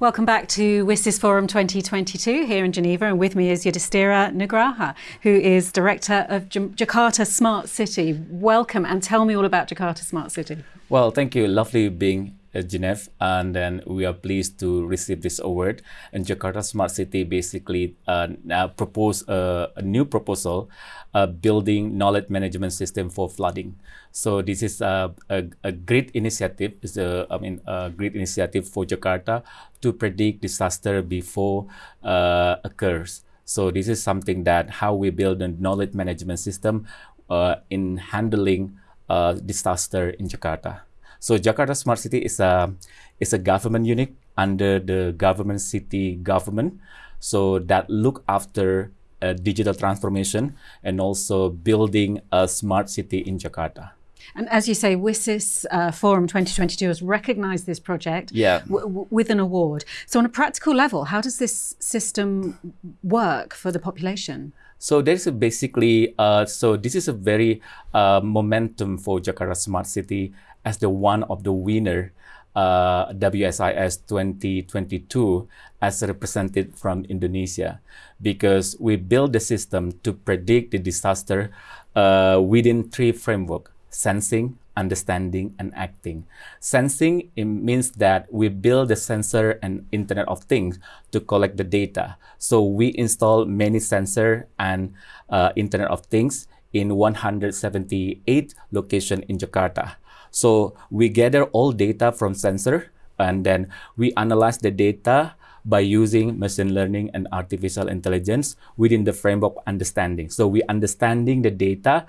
Welcome back to WSIS Forum 2022 here in Geneva and with me is Yudhistira Nugraha who is Director of J Jakarta Smart City. Welcome and tell me all about Jakarta Smart City. Well, thank you. Lovely being Geneva and then we are pleased to receive this award and Jakarta Smart City basically uh, now propose a, a new proposal uh, building knowledge management system for flooding. So this is a, a, a great initiative. It's a, I mean, a great initiative for Jakarta to predict disaster before uh, occurs. So this is something that how we build a knowledge management system uh, in handling uh, disaster in Jakarta. So Jakarta Smart City is a is a government unit under the government city government. So that look after digital transformation and also building a smart city in Jakarta. And as you say, WSIS uh, Forum 2022 has recognized this project yeah. with an award. So on a practical level, how does this system work for the population? So there's basically, uh, so this is a very uh, momentum for Jakarta Smart City as the one of the winner uh, WSIS 2022 as represented from Indonesia because we built the system to predict the disaster uh, within three framework sensing, understanding, and acting. Sensing it means that we build the sensor and Internet of Things to collect the data. So we install many sensor and uh, Internet of Things in 178 location in Jakarta. So we gather all data from sensor and then we analyze the data by using machine learning and artificial intelligence within the framework understanding. So we understanding the data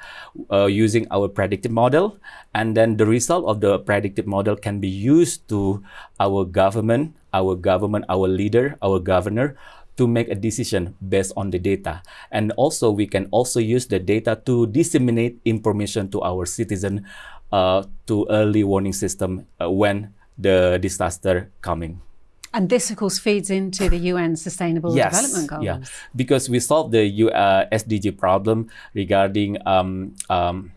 uh, using our predictive model, and then the result of the predictive model can be used to our government, our government, our leader, our governor to make a decision based on the data. And also we can also use the data to disseminate information to our citizen uh, to early warning system uh, when the disaster coming. And this, of course, feeds into the UN Sustainable yes, Development Goals. Yeah, because we solved the uh, SDG problem regarding um, um,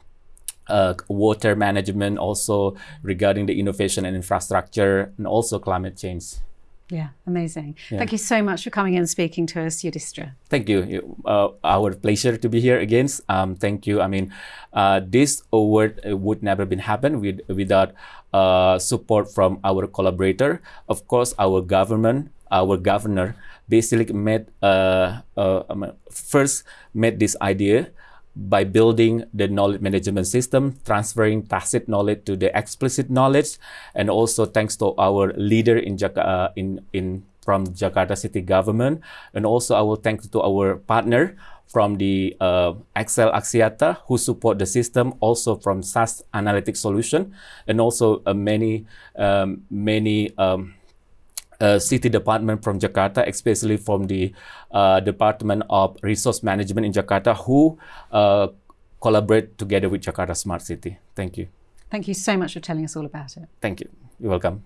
uh, water management, also regarding the innovation and infrastructure, and also climate change. Yeah, amazing. Yeah. Thank you so much for coming and speaking to us, Yudhistira. Thank you. Uh, our pleasure to be here again. Um, thank you. I mean, uh, this award would never been happen with, without uh, support from our collaborator. Of course, our government, our governor, basically made uh, uh, first made this idea by building the knowledge management system, transferring tacit knowledge to the explicit knowledge, and also thanks to our leader in Jakarta, uh, in in from Jakarta City Government, and also I will thank to our partner from the uh, XL Axiata who support the system, also from SAS Analytics Solution, and also uh, many um, many. Um, uh, city department from Jakarta, especially from the uh, Department of Resource Management in Jakarta, who uh, collaborate together with Jakarta Smart City. Thank you. Thank you so much for telling us all about it. Thank you. You're welcome.